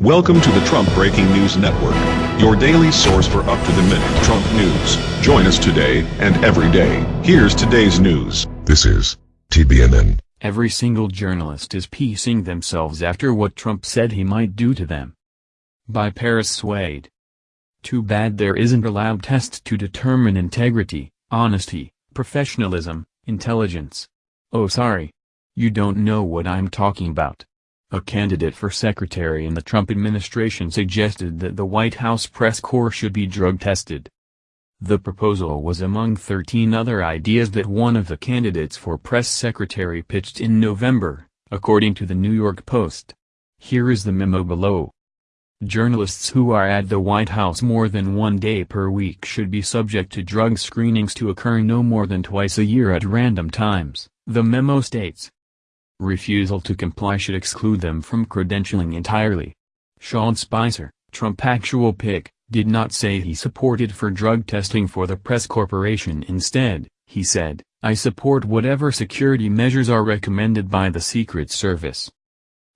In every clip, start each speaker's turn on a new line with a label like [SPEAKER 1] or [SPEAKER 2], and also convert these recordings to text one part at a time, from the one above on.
[SPEAKER 1] Welcome to the Trump Breaking News Network, your daily source for up-to-the-minute Trump news. Join us today and every day. Here's today's news.
[SPEAKER 2] This is TBNN.
[SPEAKER 3] Every single journalist is piecing themselves after what Trump said he might do to them. By Paris Swade. Too bad there isn't a lab test to determine integrity, honesty, professionalism, intelligence. Oh sorry. You don't know what I'm talking about. A candidate for secretary in the Trump administration suggested that the White House press corps should be drug tested. The proposal was among 13 other ideas that one of the candidates for press secretary pitched in November, according to the New York Post. Here is the memo below. Journalists who are at the White House more than one day per week should be subject to drug screenings to occur no more than twice a year at random times, the memo states. Refusal to comply should exclude them from credentialing entirely. Sean Spicer, Trump actual pick, did not say he supported for drug testing for the press corporation instead, he said, I support whatever security measures are recommended by the Secret Service.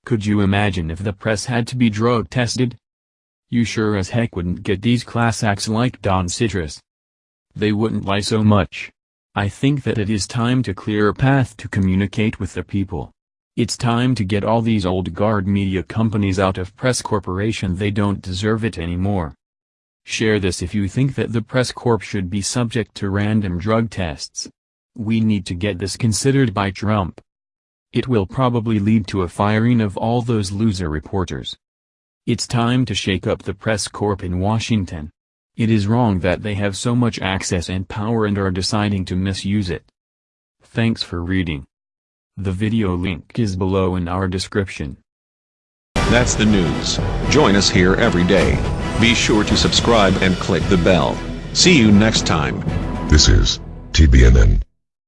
[SPEAKER 3] Could you imagine if the press had to be drug tested? You sure as heck wouldn't get these class acts like Don Citrus. They wouldn't lie so much. I think that it is time to clear a path to communicate with the people. It's time to get all these old guard media companies out of press corporation they don't deserve it anymore. Share this if you think that the press corp should be subject to random drug tests. We need to get this considered by Trump. It will probably lead to a firing of all those loser reporters. It's time to shake up the press corp in Washington. It is wrong that they have so much access and power and are deciding to misuse it. Thanks for reading. The video link is below in our description.
[SPEAKER 1] That's the news. Join us here every day. Be sure to subscribe and click the bell. See you next time.
[SPEAKER 2] This is TBNN.